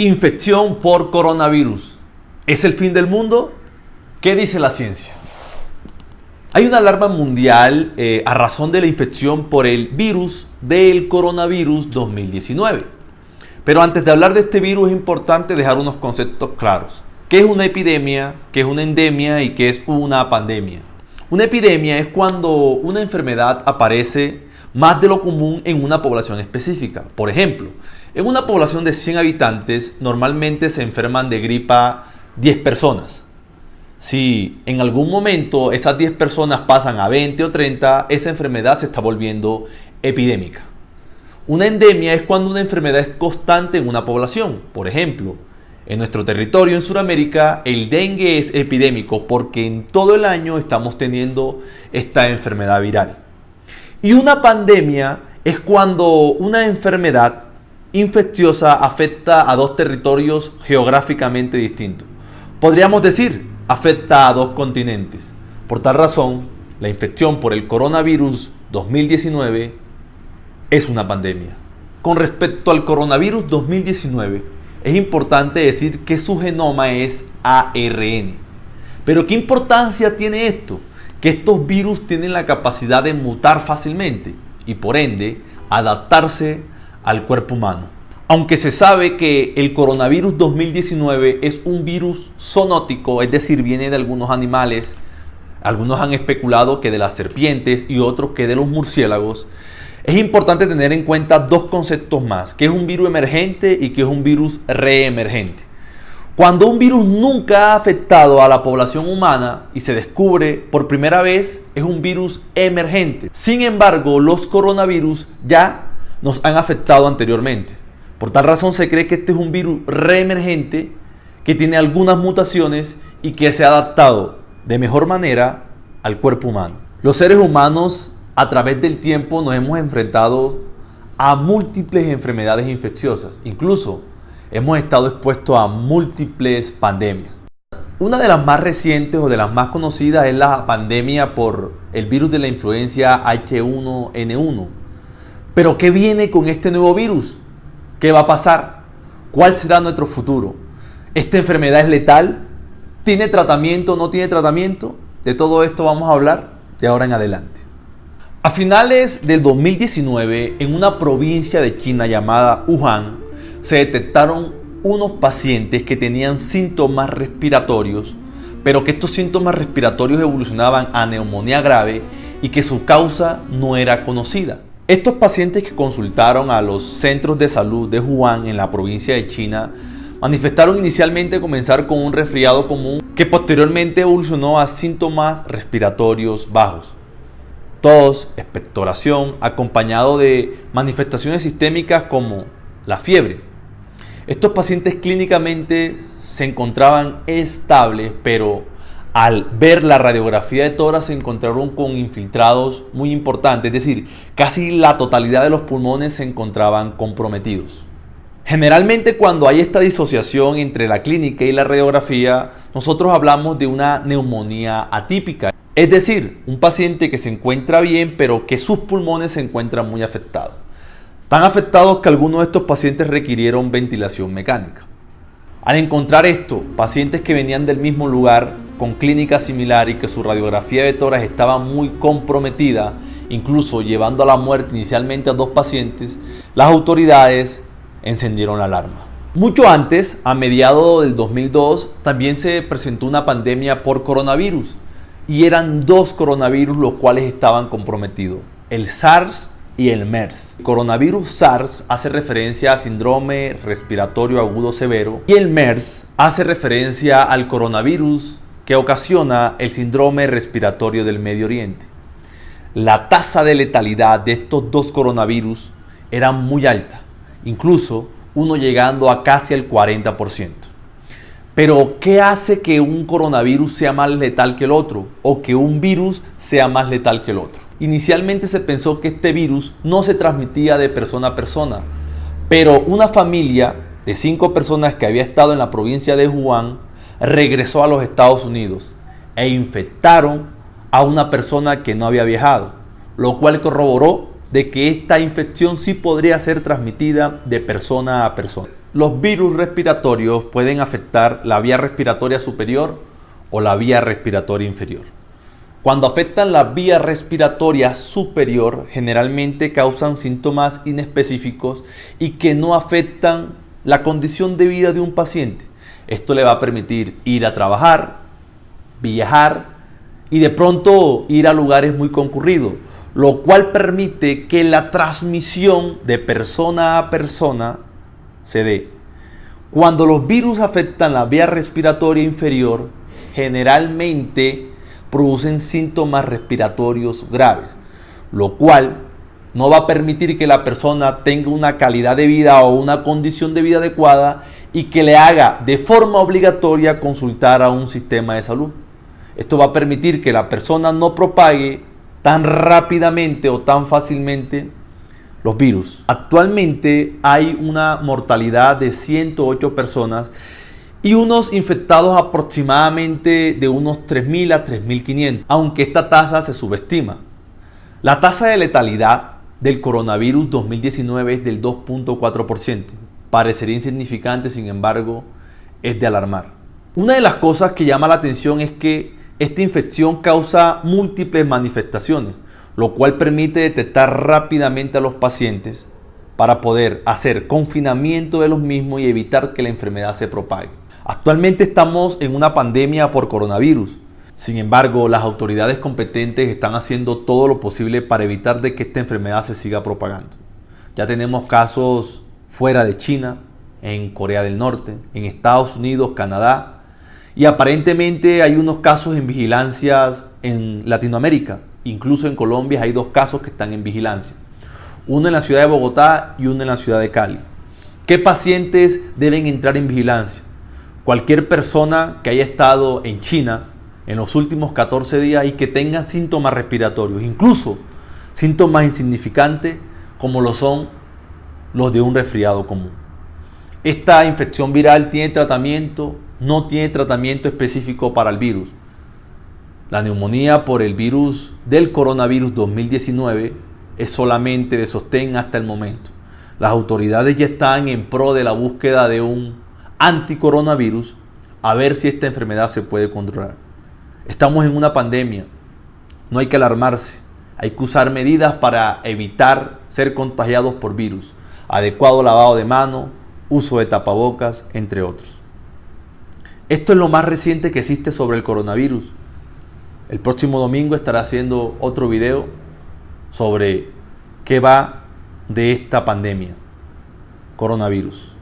Infección por coronavirus. ¿Es el fin del mundo? ¿Qué dice la ciencia? Hay una alarma mundial eh, a razón de la infección por el virus del coronavirus 2019. Pero antes de hablar de este virus es importante dejar unos conceptos claros. ¿Qué es una epidemia? ¿Qué es una endemia? ¿Y qué es una pandemia? Una epidemia es cuando una enfermedad aparece más de lo común en una población específica. Por ejemplo, en una población de 100 habitantes normalmente se enferman de gripa 10 personas. Si en algún momento esas 10 personas pasan a 20 o 30, esa enfermedad se está volviendo epidémica. Una endemia es cuando una enfermedad es constante en una población. Por ejemplo, en nuestro territorio en Sudamérica el dengue es epidémico porque en todo el año estamos teniendo esta enfermedad viral. Y una pandemia es cuando una enfermedad infecciosa afecta a dos territorios geográficamente distintos. Podríamos decir, afecta a dos continentes. Por tal razón, la infección por el coronavirus 2019 es una pandemia. Con respecto al coronavirus 2019, es importante decir que su genoma es ARN. Pero ¿qué importancia tiene esto? que estos virus tienen la capacidad de mutar fácilmente y por ende adaptarse al cuerpo humano. Aunque se sabe que el coronavirus 2019 es un virus zoonótico, es decir, viene de algunos animales, algunos han especulado que de las serpientes y otros que de los murciélagos, es importante tener en cuenta dos conceptos más, que es un virus emergente y que es un virus reemergente. Cuando un virus nunca ha afectado a la población humana y se descubre por primera vez, es un virus emergente. Sin embargo, los coronavirus ya nos han afectado anteriormente. Por tal razón se cree que este es un virus reemergente que tiene algunas mutaciones y que se ha adaptado de mejor manera al cuerpo humano. Los seres humanos a través del tiempo nos hemos enfrentado a múltiples enfermedades infecciosas, incluso hemos estado expuestos a múltiples pandemias. Una de las más recientes o de las más conocidas es la pandemia por el virus de la influencia H1N1. Pero ¿qué viene con este nuevo virus? ¿Qué va a pasar? ¿Cuál será nuestro futuro? ¿Esta enfermedad es letal? ¿Tiene tratamiento o no tiene tratamiento? De todo esto vamos a hablar de ahora en adelante. A finales del 2019, en una provincia de China llamada Wuhan, se detectaron unos pacientes que tenían síntomas respiratorios, pero que estos síntomas respiratorios evolucionaban a neumonía grave y que su causa no era conocida. Estos pacientes que consultaron a los centros de salud de Wuhan en la provincia de China manifestaron inicialmente comenzar con un resfriado común que posteriormente evolucionó a síntomas respiratorios bajos. Tos, expectoración, acompañado de manifestaciones sistémicas como la fiebre. Estos pacientes clínicamente se encontraban estables, pero al ver la radiografía de tórax se encontraron con infiltrados muy importantes, es decir, casi la totalidad de los pulmones se encontraban comprometidos. Generalmente cuando hay esta disociación entre la clínica y la radiografía, nosotros hablamos de una neumonía atípica, es decir, un paciente que se encuentra bien pero que sus pulmones se encuentran muy afectados. Tan afectados que algunos de estos pacientes requirieron ventilación mecánica. Al encontrar esto, pacientes que venían del mismo lugar con clínica similar y que su radiografía de tórax estaba muy comprometida, incluso llevando a la muerte inicialmente a dos pacientes, las autoridades encendieron la alarma. Mucho antes, a mediados del 2002, también se presentó una pandemia por coronavirus y eran dos coronavirus los cuales estaban comprometidos, el SARS y el MERS. El coronavirus SARS hace referencia a síndrome respiratorio agudo severo y el MERS hace referencia al coronavirus que ocasiona el síndrome respiratorio del Medio Oriente. La tasa de letalidad de estos dos coronavirus era muy alta, incluso uno llegando a casi el 40%. Pero, ¿qué hace que un coronavirus sea más letal que el otro? O que un virus sea más letal que el otro. Inicialmente se pensó que este virus no se transmitía de persona a persona, pero una familia de cinco personas que había estado en la provincia de Wuhan regresó a los Estados Unidos e infectaron a una persona que no había viajado, lo cual corroboró de que esta infección sí podría ser transmitida de persona a persona. los virus respiratorios pueden afectar la vía respiratoria superior o la vía respiratoria inferior. Cuando afectan la vía respiratoria superior, generalmente causan síntomas inespecíficos y que no afectan la condición de vida de un paciente. Esto le va a permitir ir a trabajar, viajar y de pronto ir a lugares muy concurridos, lo cual permite que la transmisión de persona a persona se dé. Cuando los virus afectan la vía respiratoria inferior, generalmente producen síntomas respiratorios graves, lo cual no va a permitir que la persona tenga una calidad de vida o una condición de vida adecuada y que le haga de forma obligatoria consultar a un sistema de salud. Esto va a permitir que la persona no propague tan rápidamente o tan fácilmente los virus. Actualmente hay una mortalidad de 108 personas y unos infectados aproximadamente de unos 3.000 a 3.500, aunque esta tasa se subestima. La tasa de letalidad del coronavirus 2019 es del 2.4%. Parecería insignificante, sin embargo, es de alarmar. Una de las cosas que llama la atención es que esta infección causa múltiples manifestaciones, lo cual permite detectar rápidamente a los pacientes para poder hacer confinamiento de los mismos y evitar que la enfermedad se propague. Actualmente estamos en una pandemia por coronavirus. Sin embargo, las autoridades competentes están haciendo todo lo posible para evitar de que esta enfermedad se siga propagando. Ya tenemos casos fuera de China, en Corea del Norte, en Estados Unidos, Canadá, y aparentemente hay unos casos en vigilancia en Latinoamérica. Incluso en Colombia hay dos casos que están en vigilancia. Uno en la ciudad de Bogotá y uno en la ciudad de Cali. ¿Qué pacientes deben entrar en vigilancia? Cualquier persona que haya estado en China en los últimos 14 días y que tenga síntomas respiratorios, incluso síntomas insignificantes como lo son los de un resfriado común. Esta infección viral tiene tratamiento, no tiene tratamiento específico para el virus. La neumonía por el virus del coronavirus 2019 es solamente de sostén hasta el momento. Las autoridades ya están en pro de la búsqueda de un anticoronavirus a ver si esta enfermedad se puede controlar. Estamos en una pandemia, no hay que alarmarse, hay que usar medidas para evitar ser contagiados por virus, adecuado lavado de mano, uso de tapabocas, entre otros. Esto es lo más reciente que existe sobre el coronavirus. El próximo domingo estará haciendo otro video sobre qué va de esta pandemia, coronavirus.